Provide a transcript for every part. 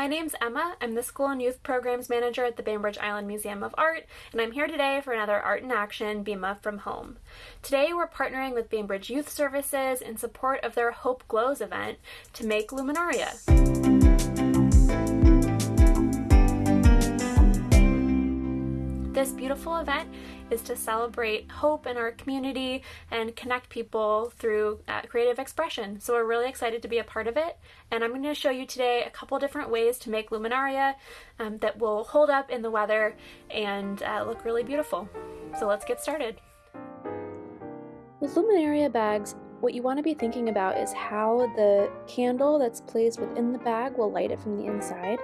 My name's Emma. I'm the School and Youth Programs Manager at the Bainbridge Island Museum of Art, and I'm here today for another Art in Action BIMA from Home. Today we're partnering with Bainbridge Youth Services in support of their Hope Glows event to make Luminaria. This beautiful event is to celebrate hope in our community and connect people through uh, creative expression. So we're really excited to be a part of it. And I'm going to show you today a couple different ways to make luminaria um, that will hold up in the weather and uh, look really beautiful. So let's get started. With luminaria bags, what you want to be thinking about is how the candle that's placed within the bag will light it from the inside.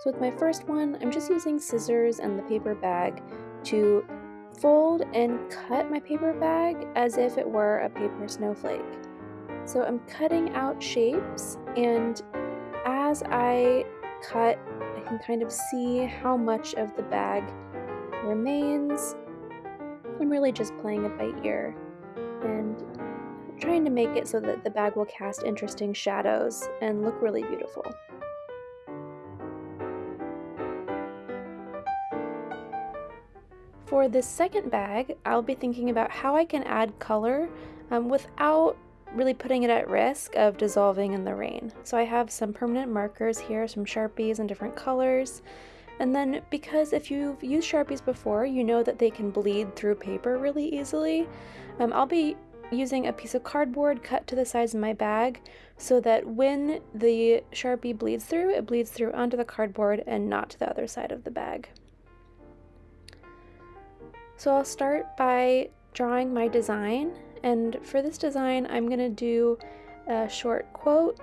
So with my first one, I'm just using scissors and the paper bag to fold and cut my paper bag as if it were a paper snowflake. So I'm cutting out shapes and as I cut, I can kind of see how much of the bag remains. I'm really just playing it by ear and trying to make it so that the bag will cast interesting shadows and look really beautiful. For this second bag, I'll be thinking about how I can add color um, without really putting it at risk of dissolving in the rain. So I have some permanent markers here, some Sharpies in different colors. And then because if you've used Sharpies before, you know that they can bleed through paper really easily. Um, I'll be using a piece of cardboard cut to the size of my bag so that when the Sharpie bleeds through, it bleeds through onto the cardboard and not to the other side of the bag. So I'll start by drawing my design and for this design I'm going to do a short quote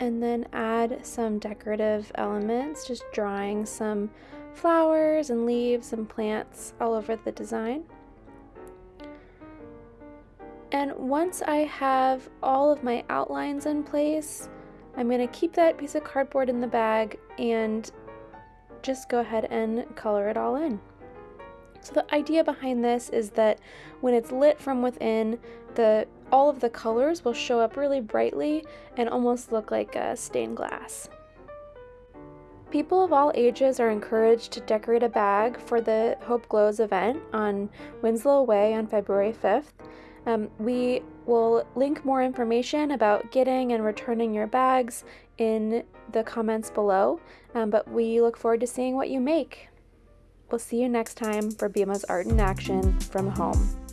and then add some decorative elements, just drawing some flowers and leaves and plants all over the design. And once I have all of my outlines in place, I'm going to keep that piece of cardboard in the bag and just go ahead and color it all in. So the idea behind this is that when it's lit from within, the all of the colors will show up really brightly and almost look like a stained glass. People of all ages are encouraged to decorate a bag for the Hope Glows event on Winslow Way on February 5th. Um, we will link more information about getting and returning your bags in the comments below, um, but we look forward to seeing what you make. We'll see you next time for BIMA's Art in Action from home.